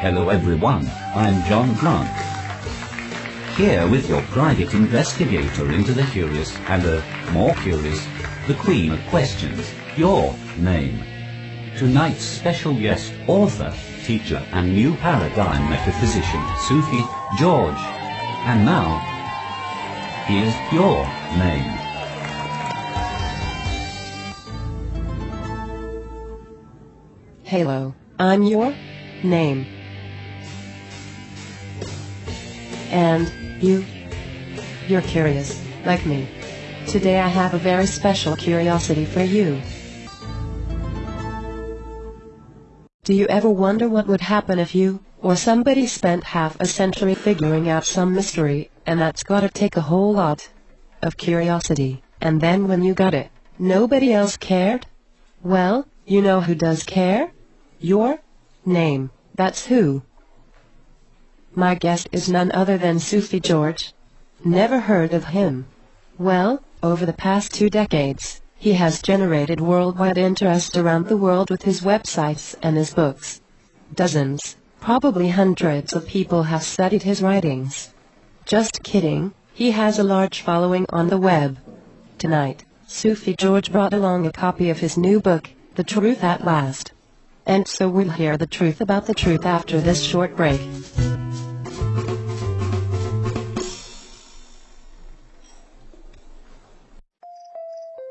Hello everyone, I'm John Grant. Here with your private investigator into the curious and the more curious, the queen of questions, your name. Tonight's special guest, author, teacher and new paradigm metaphysician, Sufi George. And now, here's your name. Halo, I'm your name. And you? You're curious, like me. Today I have a very special curiosity for you. Do you ever wonder what would happen if you, or somebody spent half a century figuring out some mystery, and that's gotta take a whole lot of curiosity, and then when you got it, nobody else cared? Well, you know who does care? Your name, that's who. My guest is none other than Sufi George. Never heard of him. Well, over the past two decades, he has generated worldwide interest around the world with his websites and his books. Dozens, probably hundreds of people have studied his writings. Just kidding, he has a large following on the web. Tonight, Sufi George brought along a copy of his new book, The Truth at Last. And so we'll hear the truth about the truth after this short break.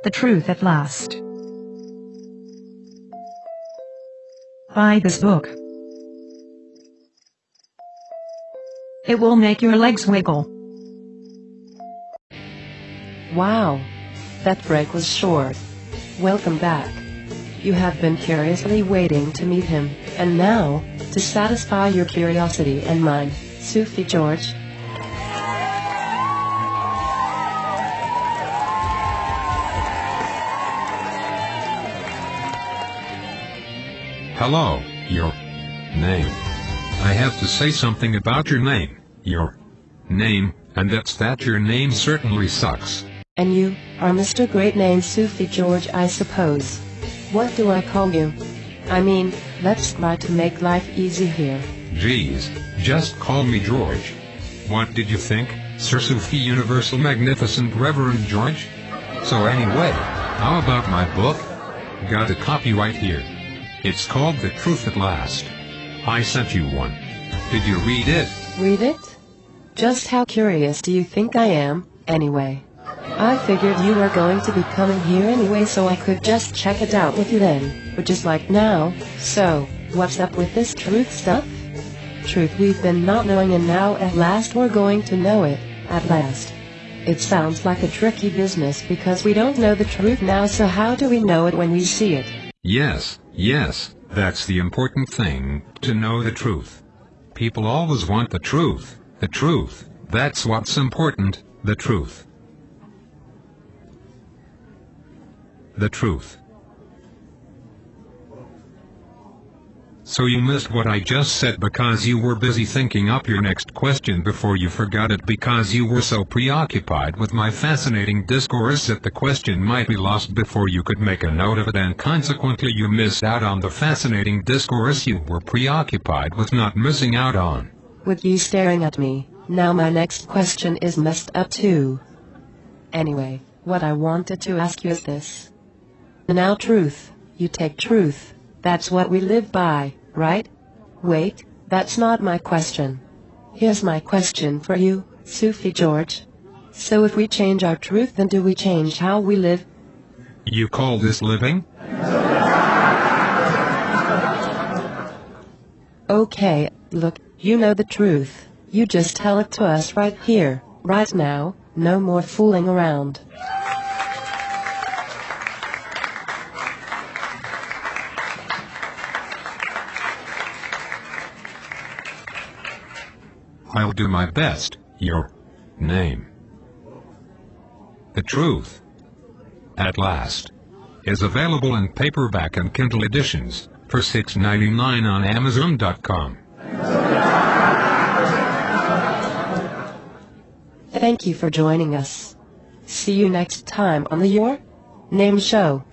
The Truth at Last. Buy this book. It will make your legs wiggle. Wow, that break was short. Welcome back. You have been curiously waiting to meet him, and now, to satisfy your curiosity and mine, Sufi George, Hello, your name. I have to say something about your name, your name, and that's that your name certainly sucks. and you are Mr. Great Name Sufi George, I suppose. What do I call you? I mean, let's try to make life easy here. Geez, just call me George. What did you think, Sir Sufi Universal Magnificent Reverend George? So anyway, how about my book? Got a copy right here. It's called The Truth at Last. I sent you one. Did you read it? Read it? Just how curious do you think I am, anyway? I figured you were going to be coming here anyway so I could just check it out with you then, which is like now, so, what's up with this truth stuff? Truth we've been not knowing and now at last we're going to know it, at last. It sounds like a tricky business because we don't know the truth now so how do we know it when we see it? Yes, yes, that's the important thing, to know the truth. People always want the truth, the truth, that's what's important, the truth. The truth. So you missed what I just said because you were busy thinking up your next question before you forgot it because you were so preoccupied with my fascinating discourse that the question might be lost before you could make a note of it and consequently you missed out on the fascinating discourse you were preoccupied with not missing out on. With you staring at me, now my next question is messed up too. Anyway, what I wanted to ask you is this. Now truth, you take truth, that's what we live by, right? Wait, that's not my question. Here's my question for you, Sufi George. So if we change our truth then do we change how we live? You call this living? Okay, look, you know the truth. You just tell it to us right here, right now, no more fooling around. I'll do my best. Your name. The Truth. At last. Is available in paperback and Kindle editions for $6.99 on Amazon.com. Thank you for joining us. See you next time on the Your Name Show.